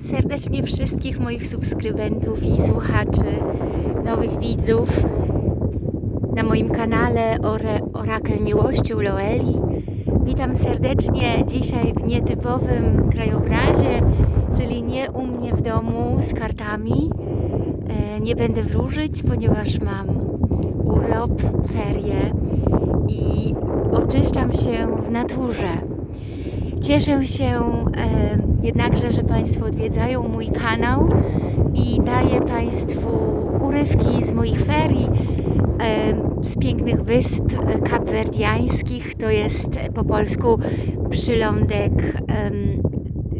Serdecznie wszystkich moich subskrybentów i słuchaczy, nowych widzów na moim kanale Ore, Orakel Miłości u Loeli. Witam serdecznie dzisiaj w nietypowym krajobrazie, czyli nie u mnie w domu z kartami. E, Nie będę wróżyć, ponieważ mam urlop, ferie i oczyszczam się w naturze. Cieszę się jednakże, że Państwo odwiedzają mój kanał i daję Państwu urywki z moich ferii, z pięknych wysp e, kapwerdiańskich. To jest e, po polsku przylądek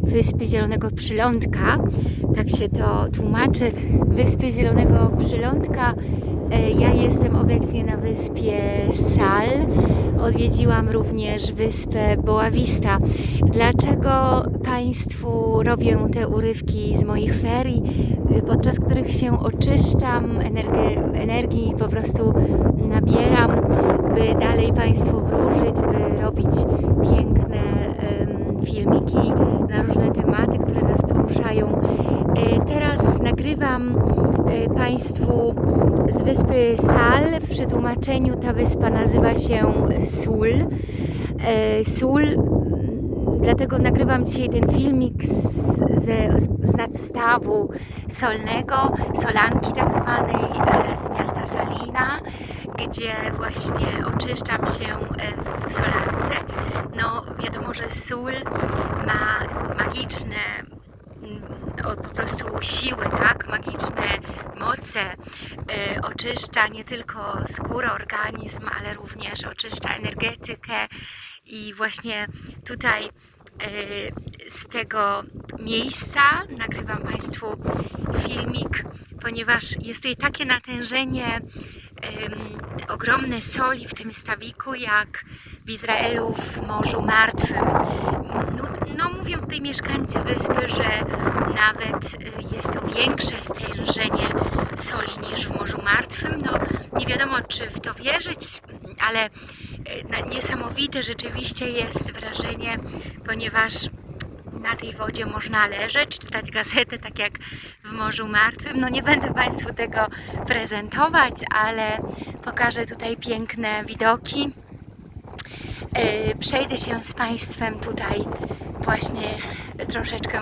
Wyspy Zielonego Przylądka. Tak się to tłumaczy. Wyspy Zielonego Przylądka. E, Ja jestem obecnie na wyspie Sal. Odwiedziłam również wyspę Boavista. Dlaczego Państwu robię te urywki z moich ferii, y, podczas których się oczyszczam, energii, energii po prostu nabieram, by dalej Państwu wróżyć, by robić piękne em, filmiki na różne tematy, które nas poruszają. E, Teraz nagrywam Państwu z wyspy Sal. W przetłumaczeniu ta wyspa nazywa się Sul. E, Sul, dlatego nagrywam dzisiaj ten filmik z, ze, z nadstawu solnego, solanki tak zwanej, e, z miasta Salina, gdzie właśnie oczyszczam się w solance. No wiadomo, że sól ma magiczne o, po prostu siły, tak? Magiczne moce. E, oczyszcza nie tylko skórę, organizm, ale również oczyszcza energetykę i właśnie tutaj e, z tego miejsca nagrywam Państwu filmik, ponieważ jest tutaj takie natężenie ogromne soli w tym stawiku, jak w Izraelu w Morzu Martwym. No, no mówią tutaj mieszkańcy wyspy, że nawet y, jest to większe stężenie soli niż w Morzu Martwym. No nie wiadomo, czy w to wierzyć, ale y, niesamowite rzeczywiście jest wrażenie, ponieważ na tej wodzie można leżeć, czytać gazetę, tak jak w Morzu Martwym. No nie będę Państwu tego prezentować, ale pokażę tutaj piękne widoki. E, Przejdę się z Państwem tutaj właśnie troszeczkę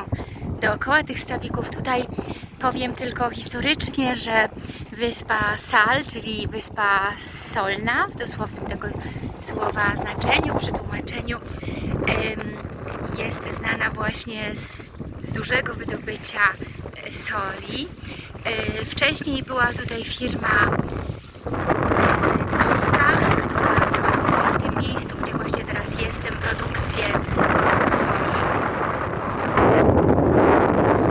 dookoła tych stawików. Tutaj powiem tylko historycznie, że wyspa Sal, czyli wyspa solna, w dosłownym tego słowa znaczeniu, przetłumaczeniu, jest znana właśnie z, z dużego wydobycia e, soli. E, Wcześniej była tutaj firma włoska, która miała tutaj w tym miejscu, gdzie właśnie teraz jestem, produkcję soli.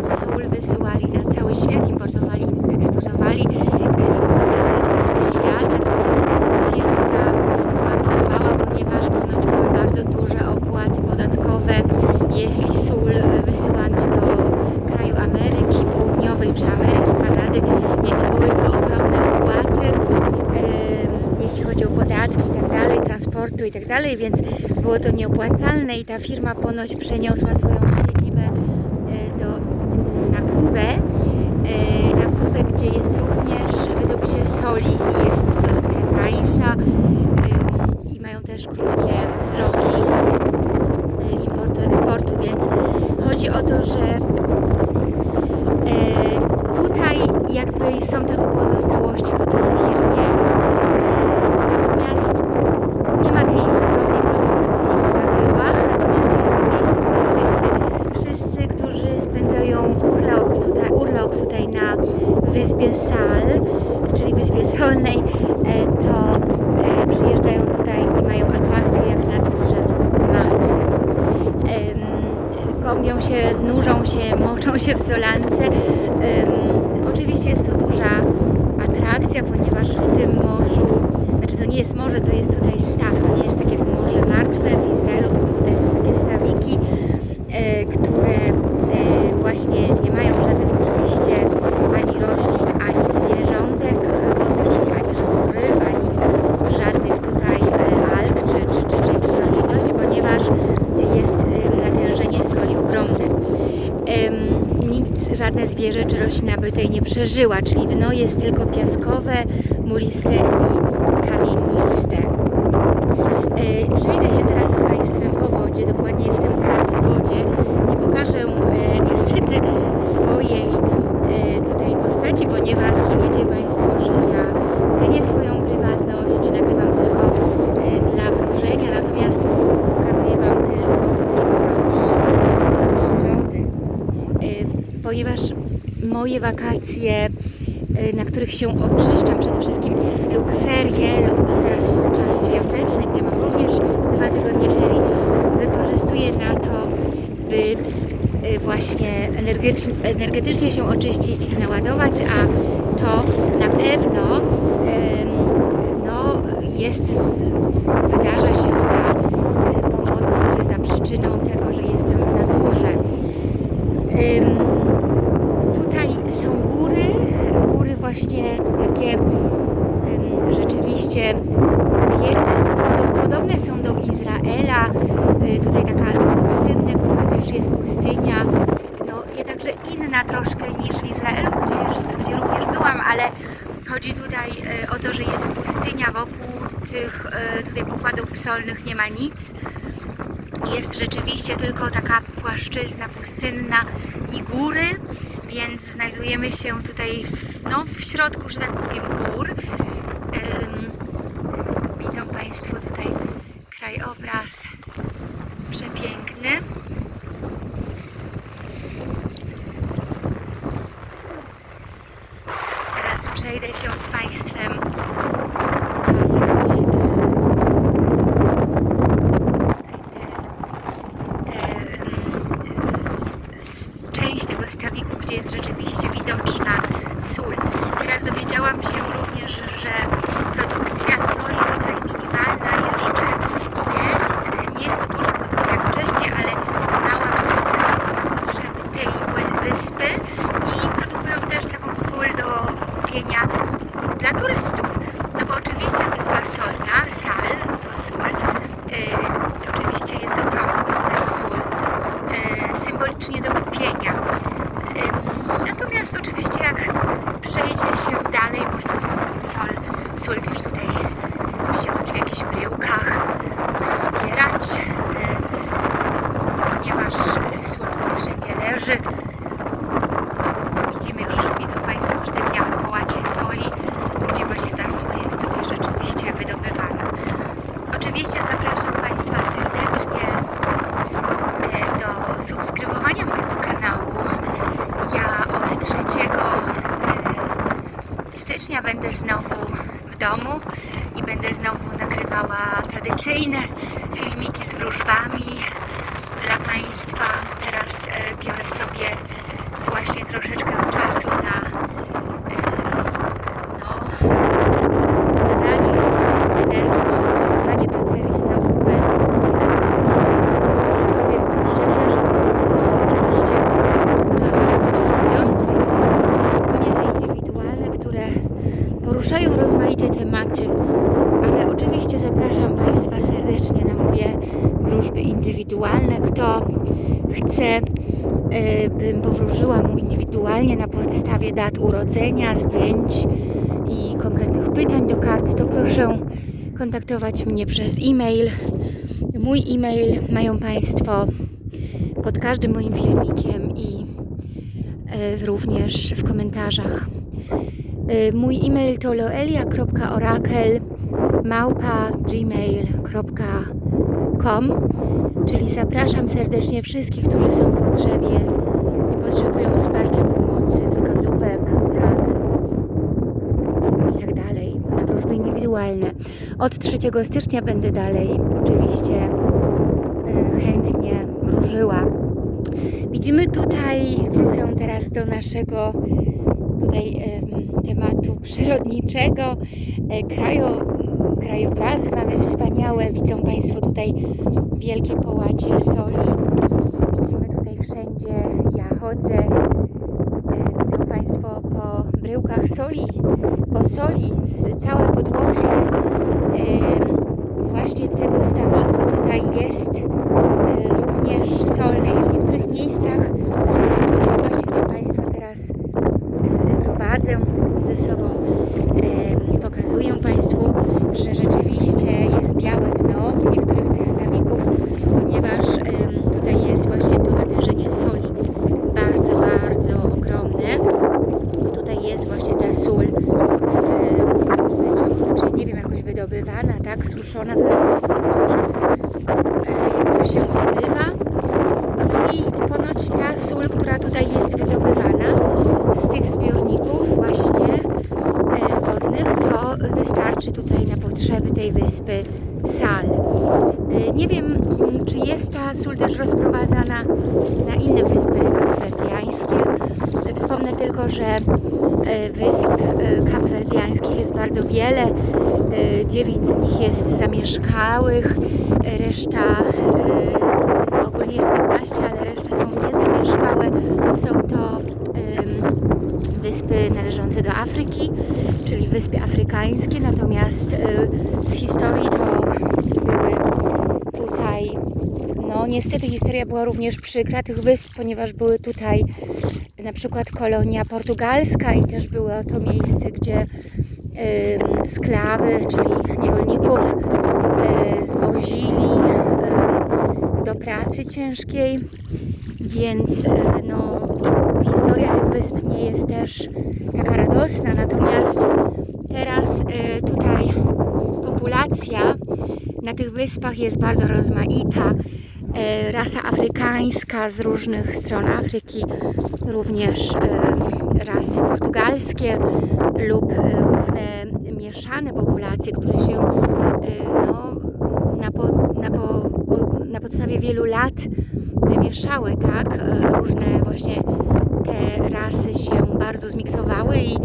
Tą sól wysyłali na cały świat, importowali, eksportowali e, na cały świat, natomiast firma ta zbankrutowała, ponieważ ponoć były bardzo duże opłaty podatkowe, jeśli sól wysyłano do kraju Ameryki Południowej czy Ameryki, Kanady, więc były to ogromne opłaty, em, jeśli chodzi o podatki i tak dalej, transportu i tak dalej, więc było to nieopłacalne i ta firma ponoć przeniosła swoją siedzibę e, do, na Kubę, e, na Kubę, gdzie jest również wydobycie soli i jest produkcja tańsza em, i mają też krótkie drogi e, importu, eksportu, więc chodzi o to, że e, tutaj jakby są tylko pozostałości po tej firmie, natomiast nie ma tej ogromnej produkcji, która była, natomiast jest to miejsce turystyczne. Wszyscy, którzy spędzają urlop tutaj, urlop tutaj na wyspie Sal, czyli wyspie Solnej, e, to e, przyjeżdżają tutaj i mają atrakcje jak nad Morzem Martwym. Się, nurzą się, moczą się w solance. Em, Oczywiście jest to duża atrakcja, ponieważ w tym morzu, znaczy to nie jest morze, to jest tutaj staw, to nie jest tak jak Morze Martwe w Izraelu, tylko tutaj są takie stawiki, e, które e, właśnie nie mają żadnych oczywiście ani roślin, ani zwierzątek e, wodnych, czyli ani żadnych ryb, ani żadnych tutaj e, alg czy, czy, czy, czy jakichś roślinności, ponieważ jest e, natężenie soli ogromne. Em, inne zwierzę czy roślina by tutaj nie przeżyła, czyli dno jest tylko piaskowe, muliste i kamieniste. E, Przejdę się teraz z Państwem po wodzie, dokładnie jestem teraz w wodzie. Nie pokażę e, niestety swojej e, tutaj postaci, ponieważ wiecie Państwo, że ja cenię swoją prywatność, nagrywam tylko e, dla wróżenia, natomiast pokazuję Wam tylko tutaj mroki przyrody. E, Ponieważ moje wakacje, e, na których się oczyszczam przede wszystkim, lub ferie, lub teraz czas świąteczny, gdzie mam również dwa tygodnie ferii, wykorzystuję na to, by e, właśnie energetycznie, się oczyścić, naładować, a to na pewno no, jest, wydarza się za e, pomocą czy za przyczyną tego, że jestem w naturze. Ym, tutaj są góry, góry właśnie takie rzeczywiście piękne, Podo- podobne są do Izraela, y, tutaj taka, pustynne góry, też jest pustynia, no jednakże inna troszkę niż w Izraelu, gdzie, już, gdzie również byłam, ale chodzi tutaj y, o to, że jest pustynia, wokół tych y, tutaj pokładów solnych nie ma nic, jest rzeczywiście tylko taka płaszczyzna pustynna i góry, więc znajdujemy się tutaj no, w środku, że tak powiem, gór. Widzą Państwo tutaj krajobraz przepiękny. Teraz przejdę się z Państwem pokazać e, tutaj te te, mm, s- s- część tego stawiku, gdzie jest rzeczywiście widoczna sól. Teraz dowiedziałam się również, że produkcja soli tutaj minimalna jeszcze jest. Nie jest to duża produkcja jak wcześniej, ale mała produkcja tylko na potrzeby tej wy- wyspy i produkują też taką sól do kupienia dla turystów. No bo oczywiście wyspa solna, sal, no to sól, yy, oczywiście jest to produkt tutaj sól, yy, symbolicznie do kupienia. Ym, Natomiast oczywiście jak przejdzie się dalej, można sobie tą sol, sól też tutaj wziąć w jakichś bryłkach, zbierać, yy, ponieważ yy, sól tutaj wszędzie leży. Widzimy już, widzą Państwo już te białe połacie soli, gdzie właśnie ta sól jest tutaj rzeczywiście wydobywana. Oczywiście zapraszam Państwa serdecznie e, do subskrybowania mojego kanału. Ja od 3 e, stycznia będę znowu w domu i będę znowu nagrywała tradycyjne filmiki z wróżbami dla Państwa. Teraz e, biorę sobie właśnie troszeczkę czasu na e, no, nabranie energii, czy nabranie baterii znowu, by wróżyć. Powiem Wam szczerze, że te wróżby są oczywiście bardzo wyczerpujące, szczególnie te indywidualne, które poruszają rozmaite tematy, ale oczywiście zapraszam Państwa serdecznie na moje wróżby indywidualne. Kto chce, y, bym powróżyła mu indywidualnie na podstawie dat urodzenia, zdjęć i konkretnych pytań do kart, to proszę kontaktować mnie przez e-mail. Mój e-mail mają Państwo pod każdym moim filmikiem i y, również w komentarzach. Y, Mój e-mail to loelia.orakel małpa gmail.com Czyli zapraszam serdecznie wszystkich, którzy są w potrzebie i potrzebują wsparcia, pomocy, wskazówek, rad i tak dalej na wróżby indywidualne. Od 3 stycznia będę dalej oczywiście y, chętnie wróżyła. Widzimy tutaj, wrócę teraz do naszego tutaj em, tematu przyrodniczego, e, krajo, krajobrazy mamy wspaniałe, widzą Państwo tutaj wielkie połacie soli, widzimy tutaj wszędzie, ja chodzę, e, Państwo, po bryłkach soli, po soli z całe podłoże właśnie tego stawiku tutaj jest e, również solne i w niektórych miejscach tutaj właśnie gdzie Państwa teraz prowadzę ze sobą pokazuję Państwu, że rzeczywiście pokażę, e, jak to się odbywa. I ponoć ta sól, która tutaj jest wydobywana z tych zbiorników właśnie e, wodnych, to wystarczy tutaj na potrzeby tej wyspy Sal. E, Nie wiem, m, czy jest ta sól też rozprowadzana na inne wyspy kapwerdiańskie. E, Wspomnę tylko, że e, wysp e, kapwerdiańskich jest bardzo wiele. E, Dziewięć z nich jest zamieszkałych, e, reszta e, ogólnie jest 15, ale reszta są niezamieszkałe. Są to wyspy należące do Afryki, czyli wyspy afrykańskie, natomiast e, z historii to były tutaj, no niestety historia była również przykra tych wysp, ponieważ były tutaj na przykład kolonia portugalska i też było to miejsce, gdzie sklawy, czyli niewolników e, zwozili do pracy ciężkiej, więc e, no, historia tych wysp nie jest też taka radosna, natomiast teraz e, tutaj populacja na tych wyspach jest bardzo rozmaita. E, Rasa afrykańska z różnych stron Afryki, również e, rasy portugalskie lub e, różne mieszane populacje, które się no, na, po, na, po, na podstawie wielu lat wymieszały, tak? Różne właśnie te rasy się bardzo zmiksowały i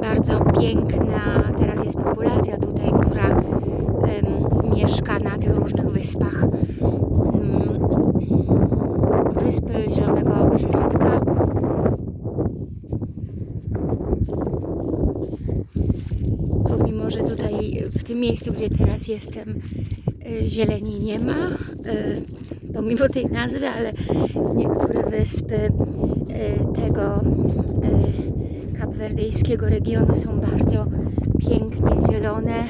bardzo piękna teraz jest populacja tutaj, która mieszka na tych różnych wyspach. Mm, Wyspy Zielonego Przylądka. Pomimo, że tutaj w tym miejscu, gdzie teraz jestem, y, zieleni nie ma, y, pomimo tej nazwy, ale niektóre wyspy y, tego kapwerdyjskiego regionu są bardzo pięknie zielone.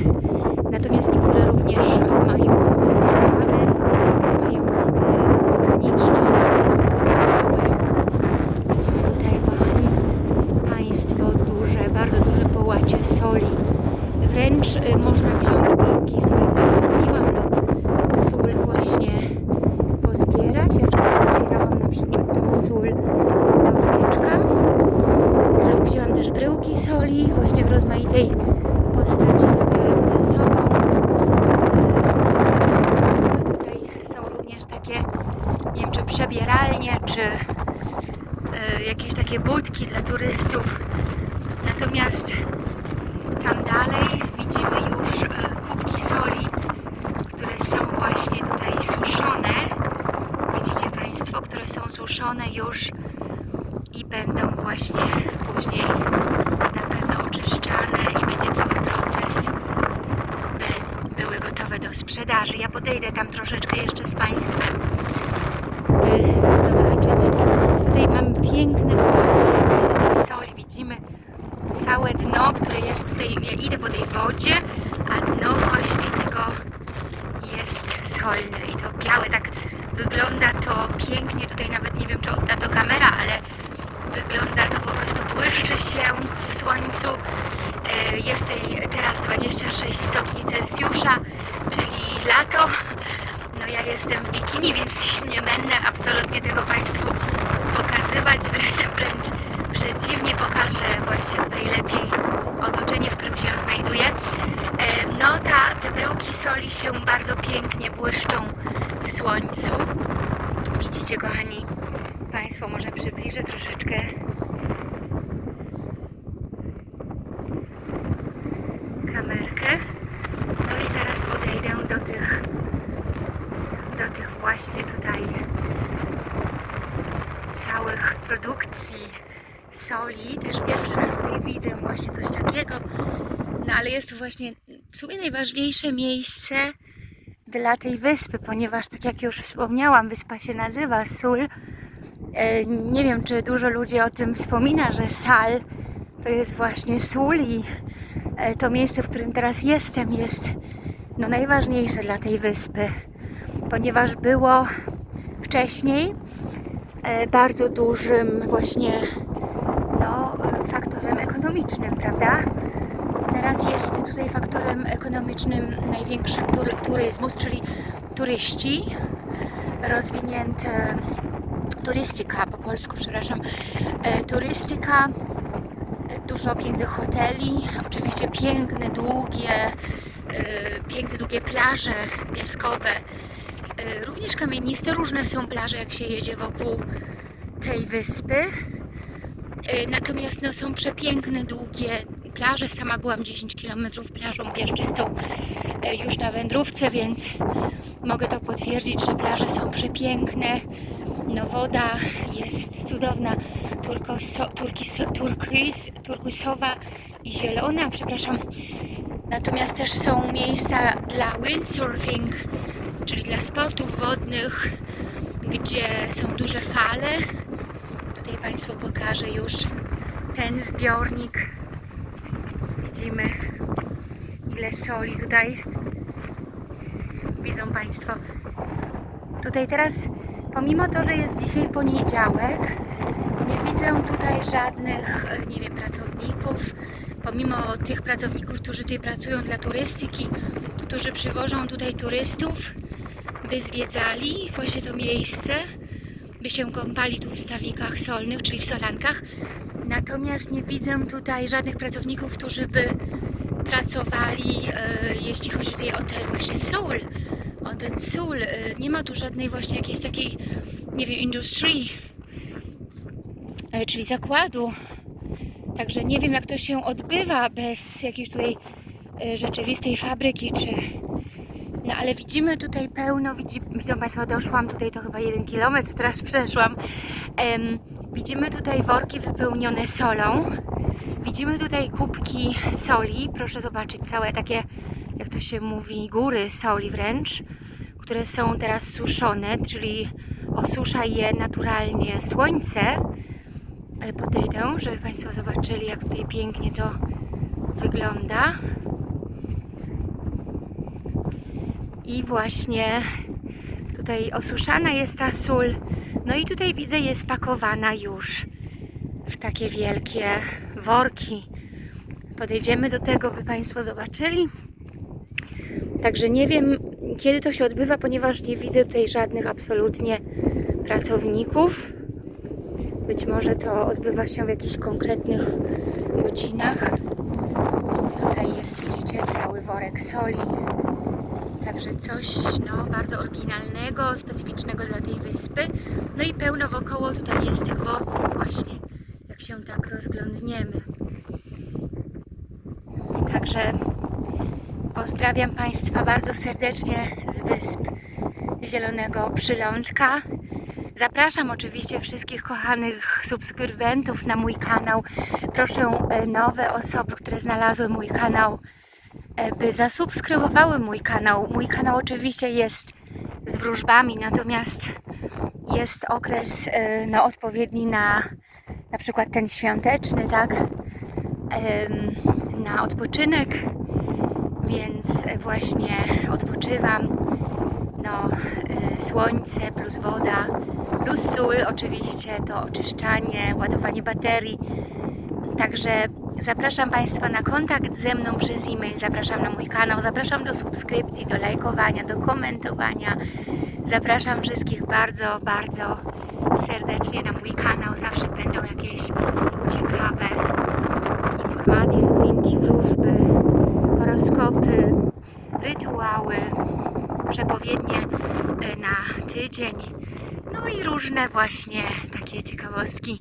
Natomiast niektóre również mają wulkany, mają y, wulkaniczne skały. Widzimy tutaj, kochani Państwo, duże, bardzo duże połacie soli. Wręcz y, można wziąć bryłki soli, tak jak mówiłam, lub sól właśnie pozbierać. Ja sobie pobierałam na przykład tą sól do woreczka lub wzięłam też bryłki właśnie w rozmaitej postaci zabieram ze sobą. Tutaj są również takie, nie wiem czy przebieralnie, czy e, jakieś takie budki dla turystów. Natomiast tam dalej widzimy już e, kubki soli, które są właśnie tutaj suszone. Widzicie Państwo, które są suszone już i będą właśnie później na pewno oczyszczane i będzie cały proces, by były gotowe do sprzedaży. Tam troszeczkę jeszcze z Państwem, by zobaczyć. Tutaj mamy właśnie tej soli. Widzimy całe dno, które jest tutaj, ja idę po tej wodzie, a dno właśnie tego jest solne i to białe, tak wygląda to pięknie, tutaj nawet nie wiem czy odda to kamera, ale wygląda to po prostu błyszczy się w słońcu. E, Jest teraz 26 stopni Celsjusza, czyli lato. No ja jestem w bikini, więc nie będę absolutnie tego Państwu pokazywać, wręcz przeciwnie pokażę właśnie tutaj lepiej otoczenie, w którym się znajduję. E, No ta, te bryłki soli się bardzo pięknie błyszczą w słońcu. Widzicie kochani Państwo, może przybliżę troszeczkę kamerkę. No i zaraz podejdę do tych do tych właśnie tutaj całych produkcji soli. Też pierwszy raz tutaj widzę właśnie coś takiego. No ale jest to właśnie w sumie najważniejsze miejsce dla tej wyspy, ponieważ tak jak już wspomniałam, wyspa się nazywa Sól. E, Nie wiem, czy dużo ludzi o tym wspomina, że Sal to jest właśnie sól i e, to miejsce, w którym teraz jestem, jest no, najważniejsze dla tej wyspy, ponieważ było wcześniej e, bardzo dużym właśnie no, faktorem ekonomicznym, prawda? teraz jest tutaj faktorem ekonomicznym największym tury, turyzmus, czyli turyści, rozwinięte turystyka po polsku, przepraszam, e, turystyka, e, dużo pięknych hoteli, oczywiście piękne, długie, e, piękne, długie plaże piaskowe, również kamieniste, różne są plaże, jak się jedzie wokół tej wyspy. Natomiast no, są przepiękne, długie plaże. Sama byłam 10 km plażą piaszczystą już na wędrówce, więc mogę to potwierdzić, że plaże są przepiękne. No woda jest cudowna, turkoso, turkis, turkusowa i zielona, przepraszam. Natomiast też są miejsca dla windsurfing, czyli dla sportów wodnych, gdzie są duże fale. Tutaj Państwu pokażę już ten zbiornik. Widzimy ile soli tutaj. Widzą Państwo. Tutaj teraz, pomimo to, że jest dzisiaj poniedziałek, nie widzę tutaj żadnych, nie wiem, pracowników. Pomimo tych pracowników, którzy tutaj pracują dla turystyki, którzy przywożą tutaj turystów, by zwiedzali właśnie to miejsce, by się kąpali tu w stawikach solnych, czyli w solankach. Natomiast nie widzę tutaj żadnych pracowników, którzy by pracowali, e, jeśli chodzi tutaj o te właśnie o ten sól. E, nie ma tu żadnej właśnie jakiejś takiej, nie wiem, industrii, e, czyli zakładu. Także nie wiem, jak to się odbywa bez jakiejś tutaj e, rzeczywistej fabryki, czy... No ale widzimy tutaj pełno, widzi, widzą Państwo, doszłam tutaj, to chyba jeden kilometr, teraz przeszłam. Em, widzimy tutaj worki wypełnione solą. Widzimy tutaj kubki soli. Proszę zobaczyć całe takie, jak to się mówi, góry soli wręcz, które są teraz suszone, czyli osusza je naturalnie słońce. Podejdę, żeby Państwo zobaczyli, jak tutaj pięknie to wygląda. I właśnie tutaj osuszana jest ta sól. No i tutaj widzę, jest pakowana już w takie wielkie worki. Podejdziemy do tego, by Państwo zobaczyli. Także nie wiem, kiedy to się odbywa, ponieważ nie widzę tutaj żadnych absolutnie pracowników. Być może to odbywa się w jakichś konkretnych godzinach. Tutaj jest, widzicie, cały worek soli. Także coś no, bardzo oryginalnego, specyficznego dla tej wyspy. No i pełno wokoło tutaj jest tych worków właśnie, jak się tak rozglądniemy. Także pozdrawiam Państwa bardzo serdecznie z wysp Zielonego Przylądka. Zapraszam oczywiście wszystkich kochanych subskrybentów na mój kanał. Proszę e, nowe osoby, które znalazły mój kanał, e, by zasubskrybowały mój kanał. Mój kanał oczywiście jest z wróżbami, natomiast jest okres e, no, odpowiedni na na przykład ten świąteczny, tak? Na odpoczynek, więc właśnie odpoczywam. No, y, słońce plus woda, plus sól oczywiście, to oczyszczanie, ładowanie baterii. Także zapraszam Państwa na kontakt ze mną przez e-mail, zapraszam na mój kanał, zapraszam do subskrypcji, do lajkowania, do komentowania. Zapraszam wszystkich bardzo, bardzo serdecznie na mój kanał. Zawsze będą jakieś ciekawe informacje, nowinki, wróżby, horoskopy, rytuały, przepowiednie e, na tydzień. No i różne właśnie takie ciekawostki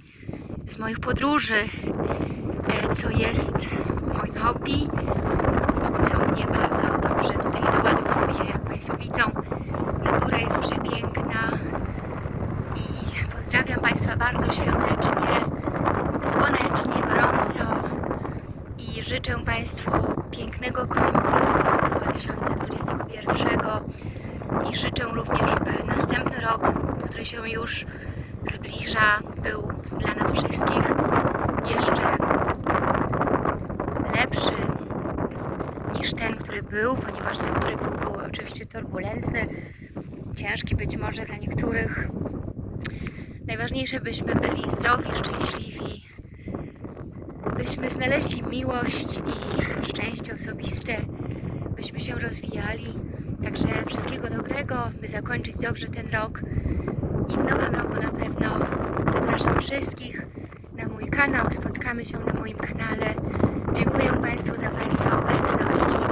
z moich podróży, e, co jest moim hobby i co mnie bardzo dobrze tutaj doładowuje. Jak Państwo widzą, natura jest przepiękna i pozdrawiam Państwa bardzo świątecznie, słonecznie, gorąco i życzę Państwu pięknego końca tego roku 2021 i życzę również, by następny rok, się już zbliża, był dla nas wszystkich jeszcze lepszy niż ten, który był, ponieważ ten, który był, był oczywiście turbulentny, ciężki być może dla niektórych. Najważniejsze, byśmy byli zdrowi, szczęśliwi, byśmy znaleźli miłość i szczęście osobiste, byśmy się rozwijali. Także wszystkiego dobrego, by zakończyć dobrze ten rok. I w nowym roku na pewno zapraszam wszystkich na mój kanał. Spotkamy się na moim kanale. Dziękuję Państwu za Państwa obecność.